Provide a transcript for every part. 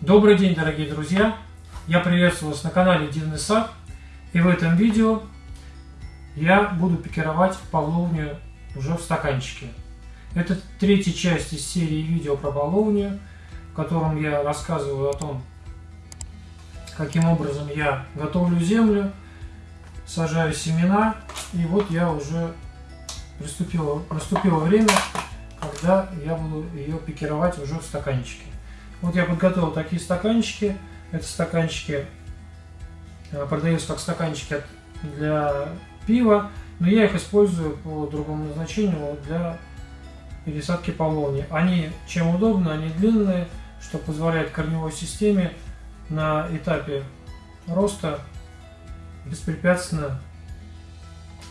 Добрый день, дорогие друзья! Я приветствую вас на канале Дивный сад. И в этом видео я буду пикировать павловню уже в стаканчике. Это третья часть из серии видео про павловню, в котором я рассказываю о том, каким образом я готовлю землю, сажаю семена. И вот я уже приступило, наступило время, когда я буду ее пикировать уже в стаканчике. Вот я подготовил такие стаканчики. Это стаканчики э, продаются как стаканчики для пива, но я их использую по другому назначению для пересадки полони. Они чем удобно, они длинные, что позволяет корневой системе на этапе роста беспрепятственно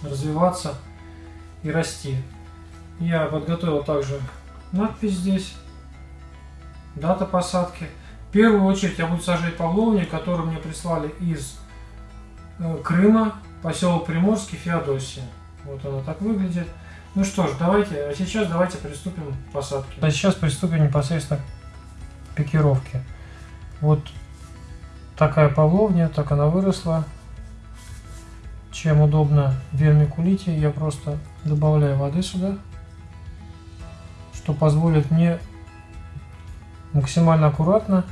развиваться и расти. Я подготовил также надпись здесь дата посадки. В первую очередь я буду сажать павловник, который мне прислали из э, Крыма, поселок Приморский, Феодосия. Вот она так выглядит. Ну что ж, давайте, а сейчас давайте приступим к посадке. А сейчас приступим непосредственно к пикировке. Вот такая павловня, так она выросла. Чем удобно вермикулите, я просто добавляю воды сюда, что позволит мне максимально аккуратно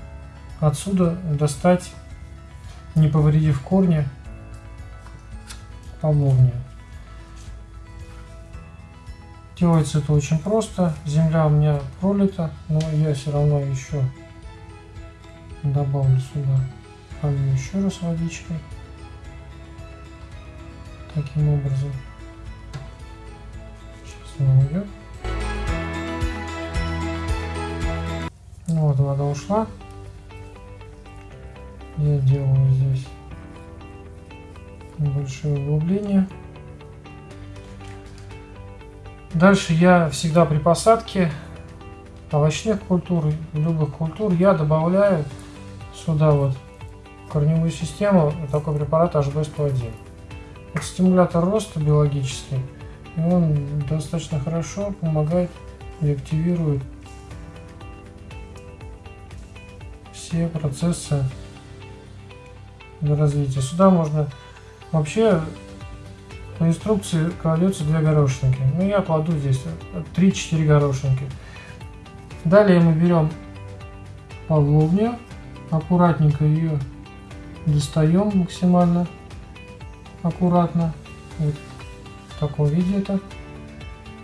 отсюда достать, не повредив корни, павловню. Делается это очень просто. Земля у меня пролита, но я все равно еще добавлю сюда полью еще раз водичкой. Таким образом. Сейчас она уйдет. Вот вода ушла. Я делаю здесь небольшое углубление. Дальше я всегда при посадке овощных культур, любых культур, я добавляю сюда вот корневую систему такой препарат HB101. Это стимулятор роста биологический, и он достаточно хорошо помогает и активирует все процессы развития. Сюда можно вообще по инструкции кладется две горошинки. Ну я кладу здесь 3-4 горошинки. Далее мы берем павловню, аккуратненько ее достаем максимально аккуратно. Вот в таком виде это.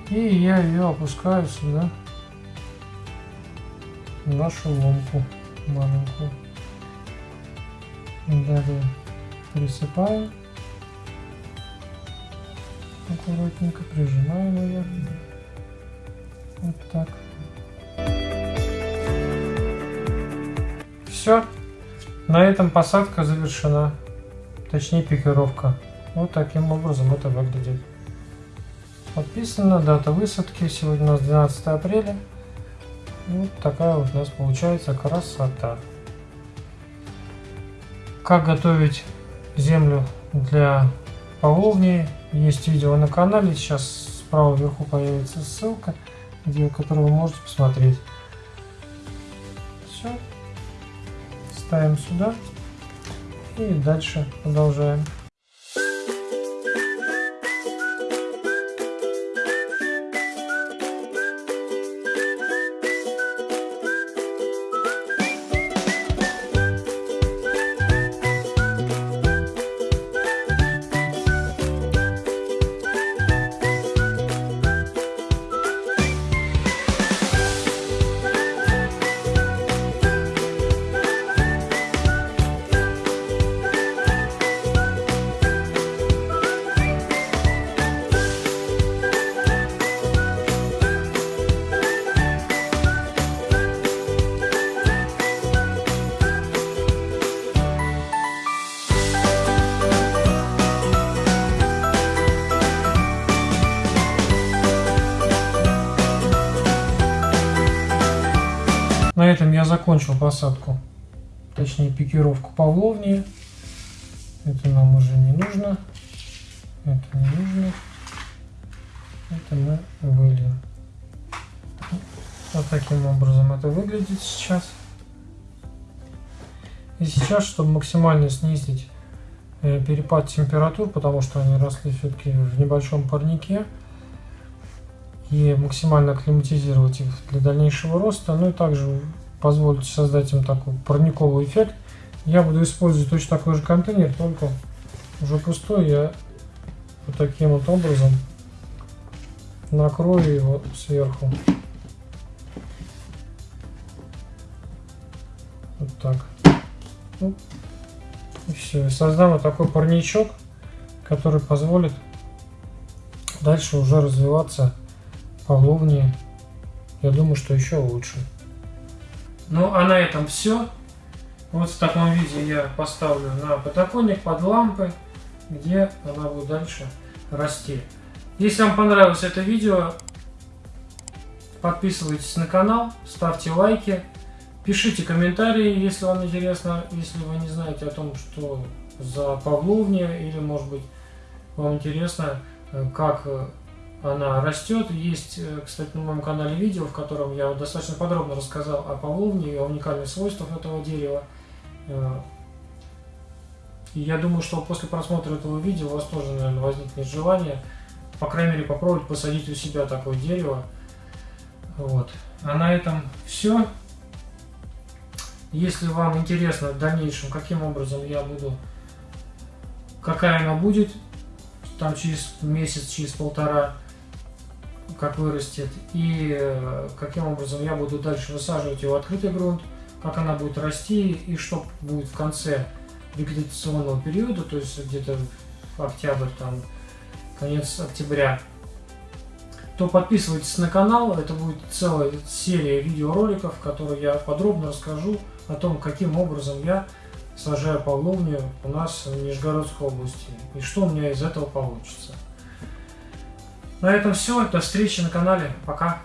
И я ее опускаю сюда, в нашу ломку маленькую. Далее присыпаем. Аккуратненько прижимаем ее. Вот так. Все. На этом посадка завершена. Точнее пикировка. Вот таким образом это выглядит. Подписана дата высадки. Сегодня у нас 12 апреля. Вот такая вот у нас получается красота. Как готовить землю для половни. Есть видео на канале. Сейчас справа вверху появится ссылка, где, которую вы можете посмотреть. Все. Ставим сюда. И дальше продолжаем. На этом я закончил посадку, точнее пикировку павловни. Это нам уже не нужно. Это не нужно. Это мы выльем. Вот таким образом это выглядит сейчас. И сейчас, чтобы максимально снизить э, перепад температур, потому что они росли все-таки в небольшом парнике, и максимально акклиматизировать их для дальнейшего роста, ну и также позволить создать им такой парниковый эффект, я буду использовать точно такой же контейнер, только уже пустой, я вот таким вот образом накрою его сверху. Вот так. Ну, и все. И создам вот такой парничок, который позволит дальше уже развиваться павловнее. Я думаю, что еще лучше. Ну, а на этом все. Вот в таком виде я поставлю на подоконник под лампы, где она будет дальше расти. Если вам понравилось это видео, подписывайтесь на канал, ставьте лайки, пишите комментарии, если вам интересно, если вы не знаете о том, что за павловня, или может быть вам интересно, как она растет. Есть, э, кстати, на моем канале видео, в котором я достаточно подробно рассказал о павловне и о уникальных свойствах этого дерева. И я думаю, что после просмотра этого видео у вас тоже, наверное, возникнет желание по крайней мере, попробовать посадить у себя такое дерево. Вот. А на этом все. Если вам интересно в дальнейшем, каким образом я буду, какая она будет, там через месяц, через полтора, как вырастет, и э, каким образом я буду дальше высаживать его в открытый грунт, как она будет расти и что будет в конце вегетационного периода, то есть где-то октябрь, там, конец октября, то подписывайтесь на канал. Это будет целая серия видеороликов, в которой я подробно расскажу о том, каким образом я сажаю павловню у нас в Нижегородской области и что у меня из этого получится. На этом все. До встречи на канале. Пока.